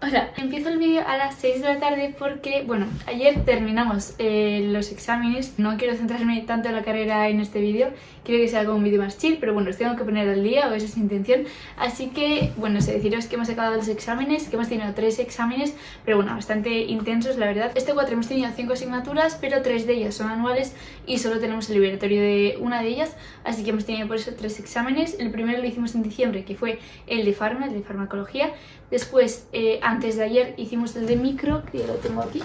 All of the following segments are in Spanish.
Hola, empiezo el vídeo a las 6 de la tarde porque, bueno, ayer terminamos eh, los exámenes. No quiero centrarme tanto en la carrera en este vídeo Quiero que sea como un vídeo más chill, pero bueno, os tengo que poner al día o esa es mi intención. Así que, bueno, sé deciros que hemos acabado los exámenes, que hemos tenido tres exámenes Pero bueno, bastante intensos, la verdad. Este cuatro hemos tenido cinco asignaturas, pero tres de ellas son anuales Y solo tenemos el liberatorio de una de ellas. Así que hemos tenido por eso tres exámenes. El primero lo hicimos en diciembre, que fue el de farma, el de farmacología. Después, eh, antes de ayer hicimos el de micro, que lo tengo aquí,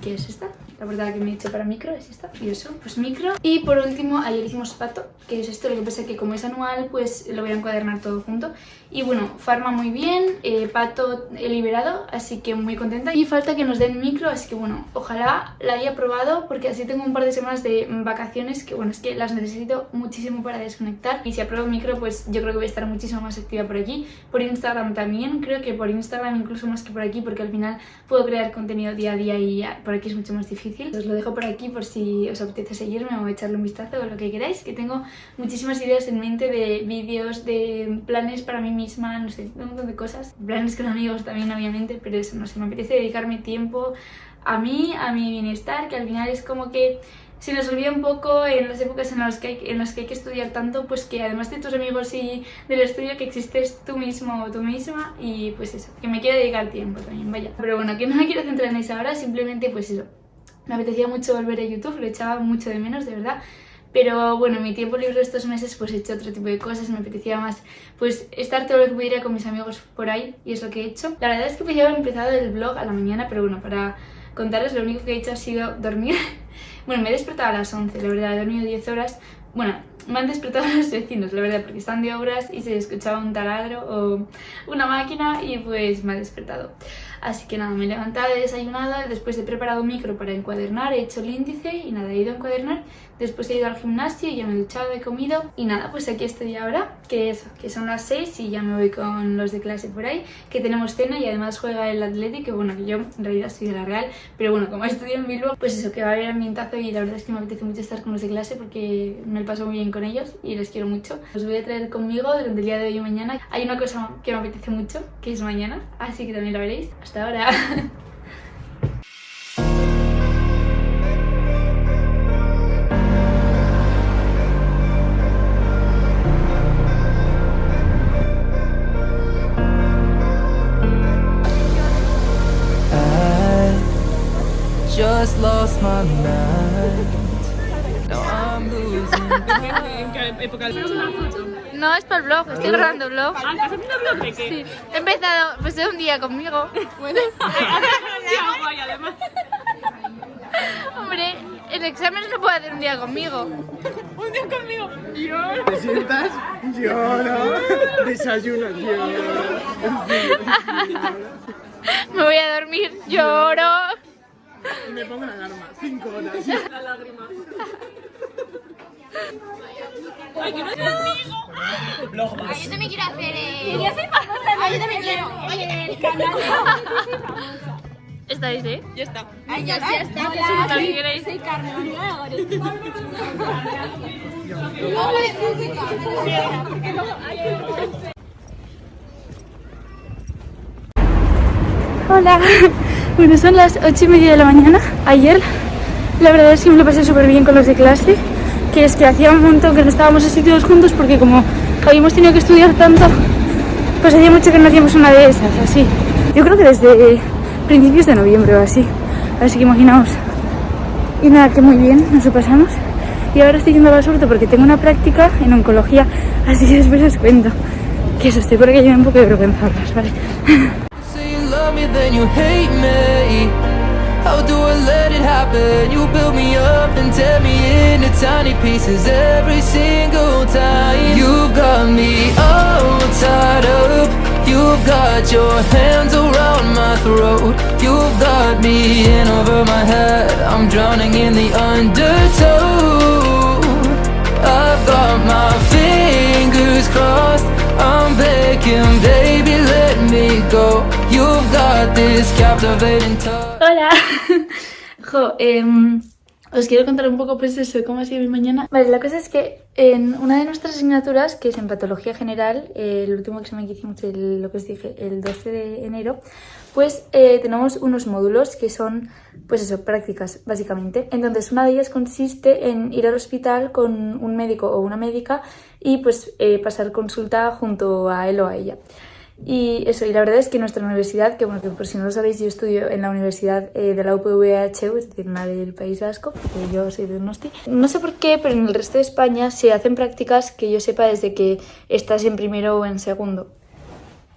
que es esta. La verdad que me he hecho para micro es esta. Y eso, pues micro. Y por último, ayer hicimos pato, que es esto. Lo que pasa es que como es anual, pues lo voy a encuadernar todo junto. Y bueno, farma muy bien, eh, pato he liberado, así que muy contenta. Y falta que nos den micro, así que bueno, ojalá la haya probado, porque así tengo un par de semanas de vacaciones, que bueno, es que las necesito muchísimo para desconectar. Y si apruebo micro, pues yo creo que voy a estar muchísimo más activa por aquí. Por Instagram también, creo que por Instagram incluso más que por aquí, porque al final puedo crear contenido día a día y por aquí es mucho más difícil os lo dejo por aquí por si os apetece seguirme o echarle un vistazo o lo que queráis, que tengo muchísimas ideas en mente de vídeos, de planes para mí misma, no sé, un montón de cosas. Planes con amigos también, obviamente, pero eso, no sé, me apetece dedicarme tiempo a mí, a mi bienestar, que al final es como que se nos olvida un poco en las épocas en las, que hay, en las que hay que estudiar tanto, pues que además de tus amigos y del estudio que existes tú mismo o tú misma y pues eso, que me quiero dedicar tiempo también, vaya. Pero bueno, que no me quiero centrar en eso ahora, simplemente pues eso, me apetecía mucho volver a YouTube, lo echaba mucho de menos, de verdad. Pero bueno, en mi tiempo libre estos meses pues he hecho otro tipo de cosas, me apetecía más pues estar todo lo que pudiera con mis amigos por ahí y es lo que he hecho. La verdad es que podía haber empezado el vlog a la mañana, pero bueno, para contaros lo único que he hecho ha sido dormir. bueno, me he despertado a las 11, la verdad, he dormido 10 horas. Bueno, me han despertado los vecinos, la verdad, porque están de obras y se escuchaba un taladro o una máquina y pues me ha despertado. Así que nada, me he levantado, he desayunado, después he preparado un micro para encuadernar, he hecho el índice y nada, he ido a encuadernar. Después he ido al gimnasio, y ya me he duchado, he comido y nada, pues aquí estoy ahora, que eso, que son las 6 y ya me voy con los de clase por ahí, que tenemos cena y además juega el Atlético, que bueno, que yo en realidad soy de la Real, pero bueno, como estudio en Bilbao, pues eso, que va a haber ambientazo y la verdad es que me apetece mucho estar con los de clase porque me paso muy bien con ellos y les quiero mucho. Os voy a traer conmigo durante el día de hoy y mañana. Hay una cosa que me apetece mucho, que es mañana, así que también la veréis. Hasta ahora. just lost my mind. Now I'm losing. No, es para el vlog, estoy grabando el vlog. Ah, ¿estás haciendo vlog de qué? Sí. He empezado, pues un día conmigo. Bueno. además. Hombre, el examen no puede hacer un día conmigo. ¿Un día conmigo? Yo. ¿Te sientas? Lloro. Desayuno, lloro. Me voy a dormir, lloro. Y me pongo la alarma, cinco horas. La lágrima. Ay, que no es conmigo. Ay, yo también quiero hacer el... Yo soy famosa. Ay, yo también quiero. Oye, el canal. ¿Estáis, eh? Ya está. Ay, ya, ya está. Hola. Soy Carmen. Hola. Bueno, son las 8 y media de la mañana. Ayer, la verdad es que me lo pasé súper bien con los de clase. Que es que hacía un montón que no estábamos así todos juntos porque como habíamos tenido que estudiar tanto, pues hacía mucho que no hacíamos una de esas, así. Yo creo que desde principios de noviembre o así. Así que imaginaos. Y nada, que muy bien, nos lo pasamos. Y ahora estoy yendo a Basurto porque tengo una práctica en oncología, así que después os cuento. Que eso, estoy por aquí un poco de vergüenza, ¿vale? me, then you hate me. How do I let it happen? You build me up and tear me into tiny pieces every single time. You've got me all tied up. You've got your hands around my throat. You've got me in over my head. I'm drowning in the undertow. I've got my fingers crossed Hola. jo, eh, os quiero contar un poco pues eso, cómo ha sido mi mañana. Vale, la cosa es que en una de nuestras asignaturas, que es en Patología General, eh, el último examen que hicimos, el, lo que os dije, el 12 de enero, pues eh, tenemos unos módulos que son, pues eso, prácticas, básicamente. Entonces, una de ellas consiste en ir al hospital con un médico o una médica y pues eh, pasar consulta junto a él o a ella. Y eso, y la verdad es que nuestra universidad, que bueno, que por si no lo sabéis, yo estudio en la universidad eh, de la UPVHU, es decir, una del País Vasco, porque yo soy de Donosti. No sé por qué, pero en el resto de España se hacen prácticas que yo sepa desde que estás en primero o en segundo.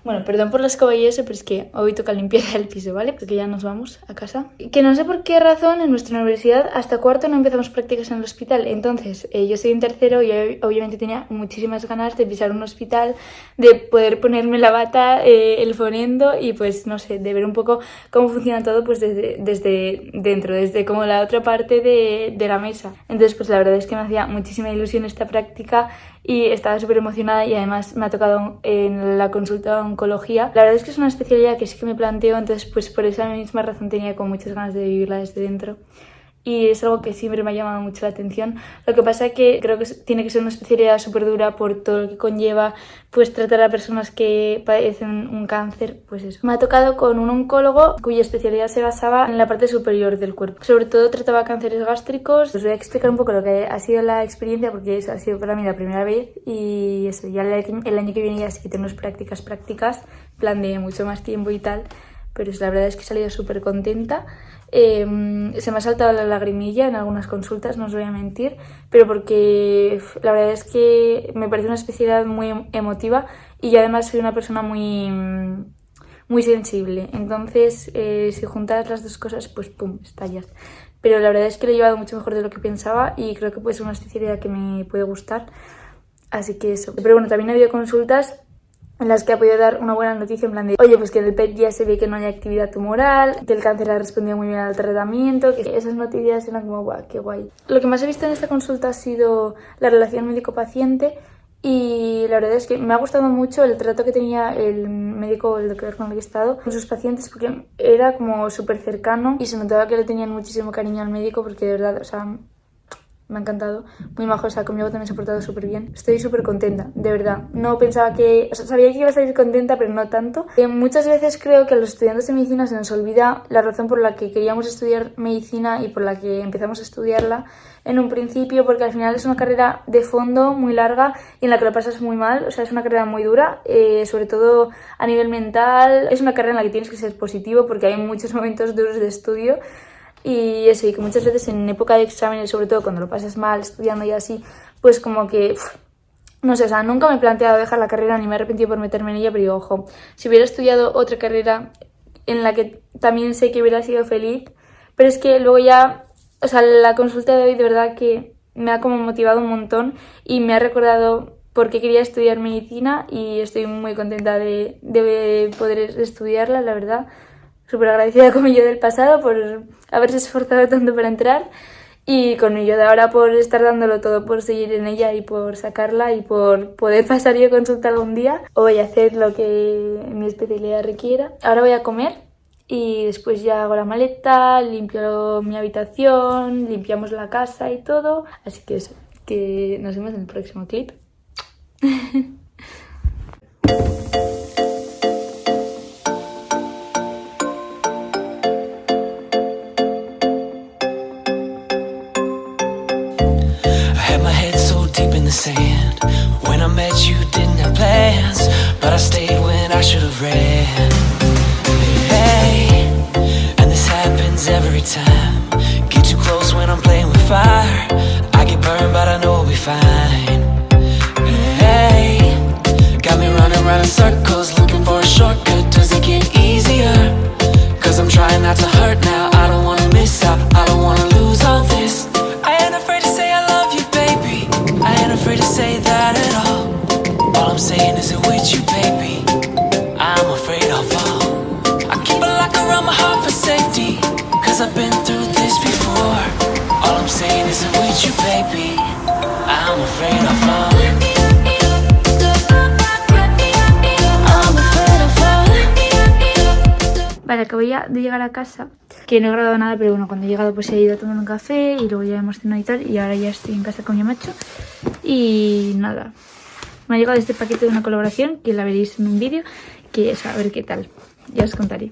Bueno, perdón por la escoba y eso, pero es que hoy toca limpiar el piso, ¿vale? Porque ya nos vamos a casa. Que no sé por qué razón en nuestra universidad hasta cuarto no empezamos prácticas en el hospital. Entonces, eh, yo soy en tercero y obviamente tenía muchísimas ganas de pisar un hospital, de poder ponerme la bata, eh, el fonendo y pues, no sé, de ver un poco cómo funciona todo pues desde, desde dentro, desde como la otra parte de, de la mesa. Entonces, pues la verdad es que me hacía muchísima ilusión esta práctica y estaba súper emocionada y además me ha tocado en la consulta de oncología. La verdad es que es una especialidad que sí que me planteo, entonces pues por esa misma razón tenía como muchas ganas de vivirla desde dentro y es algo que siempre me ha llamado mucho la atención. Lo que pasa es que creo que tiene que ser una especialidad súper dura por todo lo que conlleva pues tratar a personas que padecen un cáncer, pues eso. Me ha tocado con un oncólogo cuya especialidad se basaba en la parte superior del cuerpo. Sobre todo trataba cánceres gástricos. Os voy a explicar un poco lo que ha sido la experiencia porque eso ha sido para mí la primera vez y eso, ya el año que viene ya sí que tenemos prácticas prácticas, plan de mucho más tiempo y tal, pero la verdad es que he salido súper contenta. Em, se me ha saltado la lagrimilla en algunas consultas, no os voy a mentir, pero porque la verdad es que me parece una especialidad muy em, emotiva y además soy una persona muy, muy sensible. Entonces, eh, si juntas las dos cosas, pues pum, estallas. Pero la verdad es que lo he llevado mucho mejor de lo que pensaba y creo que puede ser una especialidad que me puede gustar. Así que eso. Pero bueno, también ha habido consultas en las que ha podido dar una buena noticia en plan de oye, pues que en el PET ya se ve que no hay actividad tumoral, que el cáncer ha respondido muy bien al tratamiento, que esas noticias eran como guau, qué guay. Lo que más he visto en esta consulta ha sido la relación médico-paciente y la verdad es que me ha gustado mucho el trato que tenía el médico, el doctor con el que he estado, con sus pacientes porque era como súper cercano y se notaba que le tenían muchísimo cariño al médico porque de verdad, o sea, me ha encantado, muy majo, o sea, conmigo también se ha portado súper bien. Estoy súper contenta, de verdad. No pensaba que, o sea, sabía que iba a salir contenta, pero no tanto. Eh, muchas veces creo que a los estudiantes de medicina se nos olvida la razón por la que queríamos estudiar medicina y por la que empezamos a estudiarla en un principio, porque al final es una carrera de fondo muy larga y en la que lo pasas muy mal, o sea, es una carrera muy dura, eh, sobre todo a nivel mental. Es una carrera en la que tienes que ser positivo porque hay muchos momentos duros de estudio y eso, y que muchas veces en época de exámenes, sobre todo cuando lo pasas mal estudiando y así, pues como que, no sé, o sea, nunca me he planteado dejar la carrera ni me he arrepentido por meterme en ella, pero digo, ojo, si hubiera estudiado otra carrera en la que también sé que hubiera sido feliz, pero es que luego ya, o sea, la consulta de hoy de verdad que me ha como motivado un montón y me ha recordado por qué quería estudiar medicina y estoy muy contenta de, de poder estudiarla, la verdad súper agradecida con mi yo del pasado por haberse esforzado tanto para entrar y con mi yo de ahora por estar dándolo todo por seguir en ella y por sacarla y por poder pasar yo consulta algún día o voy a hacer lo que mi especialidad requiera. Ahora voy a comer y después ya hago la maleta, limpio mi habitación, limpiamos la casa y todo. Así que eso, que nos vemos en el próximo clip. sand. When I met you didn't have plans But I stayed when I should have ran Hey, and this happens every time afraid to say that at all. All I'm saying is it with you, baby. I'm afraid I'll fall. I keep a lock around my heart for safety Cause I've been through this before. All I'm saying is it with you, baby. I'm afraid I'll fall. Vale, acabo ya de llegar a casa, que no he grabado nada, pero bueno, cuando he llegado pues he ido a tomar un café y luego ya hemos cenado y tal, y ahora ya estoy en casa con mi macho. Y nada, me ha llegado este paquete de una colaboración, que la veréis en un vídeo, que es a ver qué tal, ya os contaré.